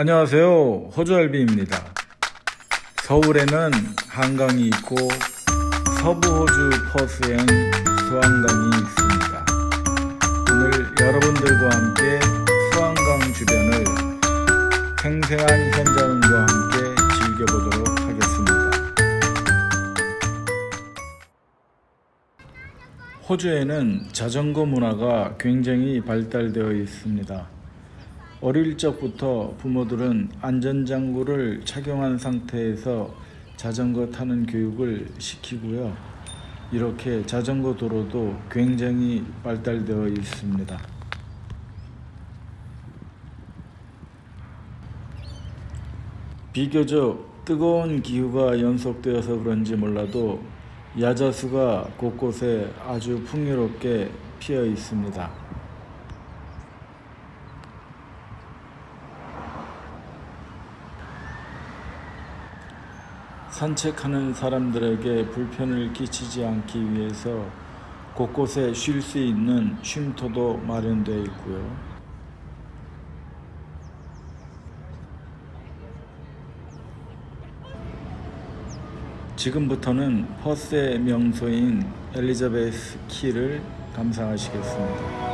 안녕하세요. 호주알비입니다. 서울에는 한강이 있고 서부호주 퍼스엔 수안강이 있습니다. 오늘 여러분들과 함께 수안강 주변을 생생한 현장과 함께 즐겨보도록 하겠습니다. 호주에는 자전거 문화가 굉장히 발달되어 있습니다. 어릴 적부터 부모들은 안전장구를 착용한 상태에서 자전거 타는 교육을 시키고요. 이렇게 자전거 도로도 굉장히 발달되어 있습니다. 비교적 뜨거운 기후가 연속되어서 그런지 몰라도 야자수가 곳곳에 아주 풍요롭게 피어 있습니다. 산책하는 사람들에게 불편을 끼치지 않기 위해서 곳곳에 쉴 수 있는 쉼터도 마련되어 있고요. 지금부터는 퍼스의 명소인 엘리자베스 키를 감상하시겠습니다.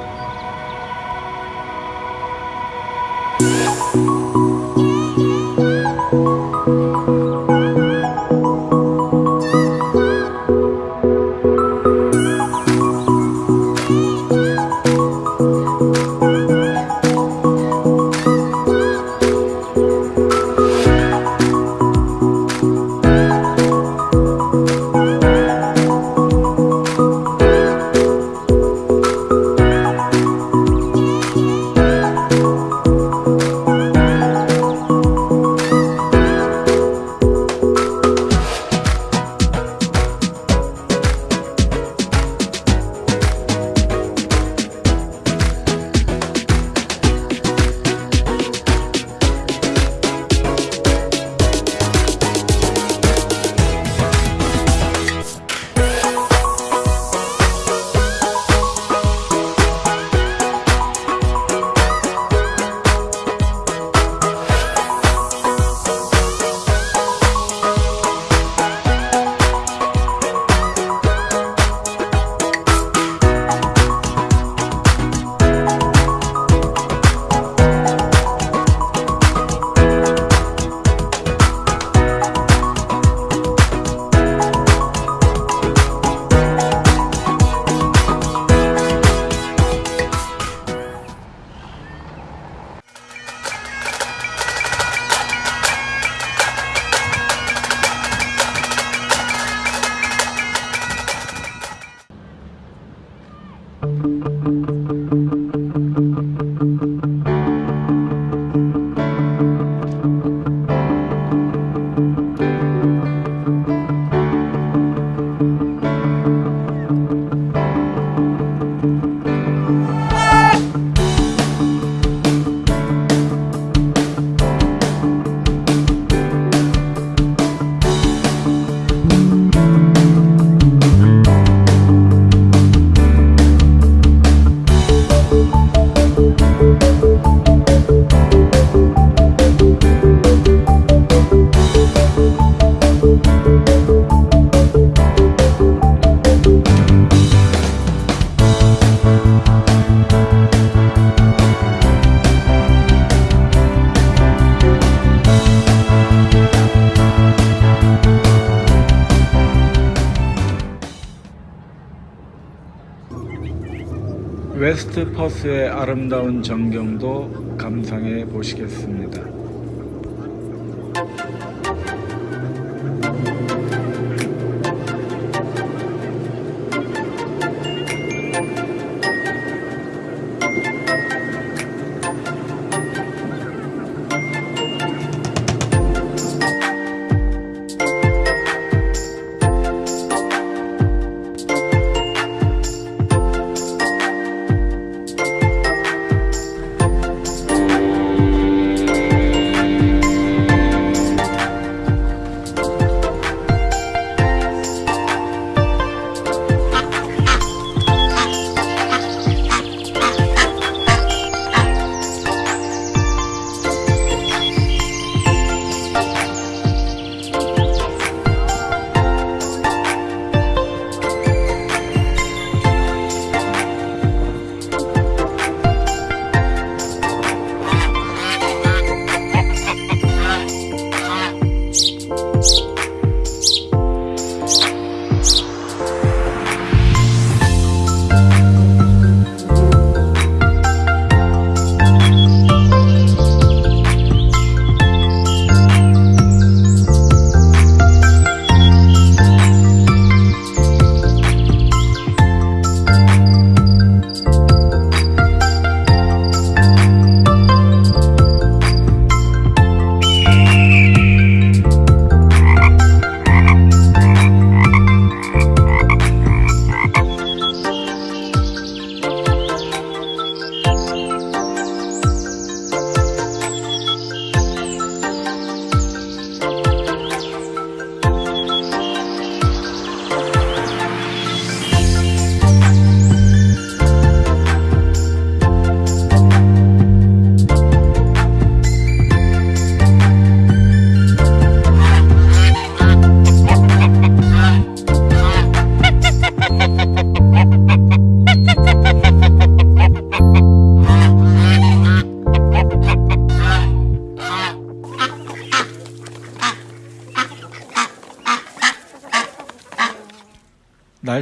웨스트 퍼스의 아름다운 전경도 감상해 보시겠습니다.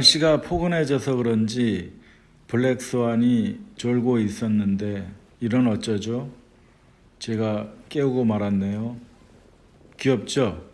날씨가 포근해져서 그런지 블랙스완이 졸고 있었는데 이런 어쩌죠? 제가 깨우고 말았네요. 귀엽죠?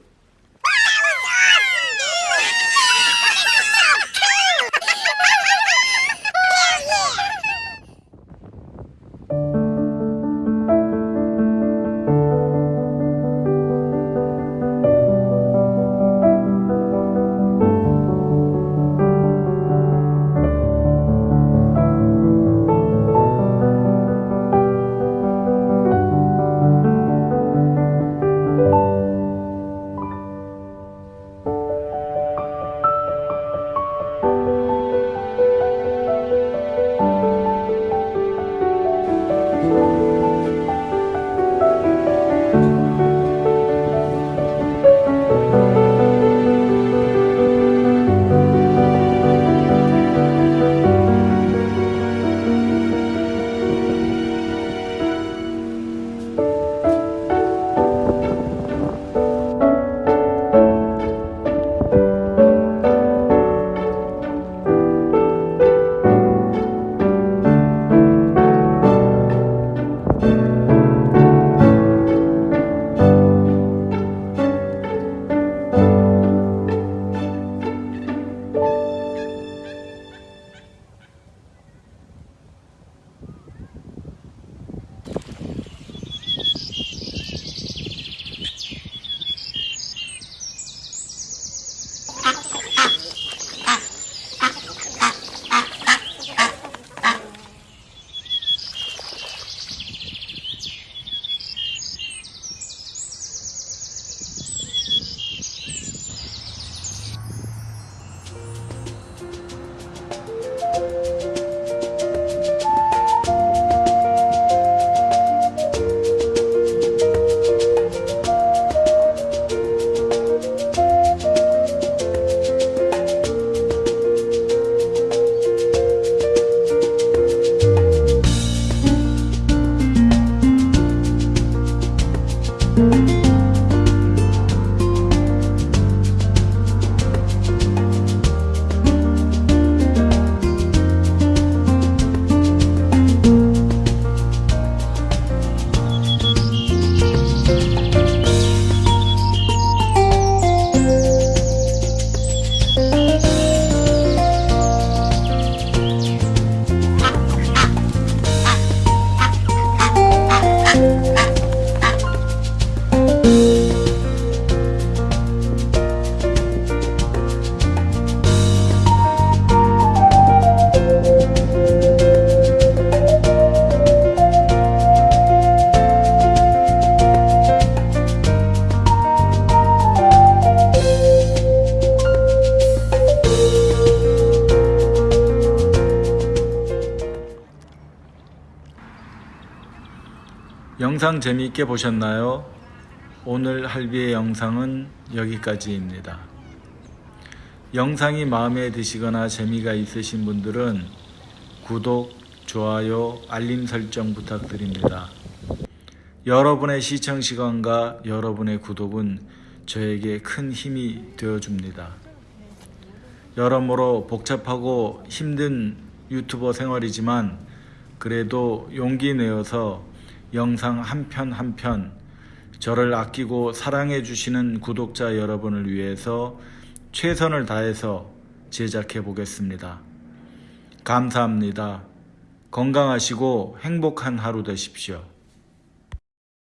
영상 재미있게 보셨나요? 오늘 할비의 영상은 여기까지입니다. 영상이 마음에 드시거나 재미가 있으신 분들은 구독, 좋아요, 알림 설정 부탁드립니다. 여러분의 시청 시간과 여러분의 구독은 저에게 큰 힘이 되어줍니다. 여러모로 복잡하고 힘든 유튜버 생활이지만 그래도 용기 내어서 영상 한 편 한 편 저를 아끼고 사랑해 주시는 구독자 여러분을 위해서 최선을 다해서 제작해 보겠습니다. 감사합니다. 건강하시고 행복한 하루 되십시오.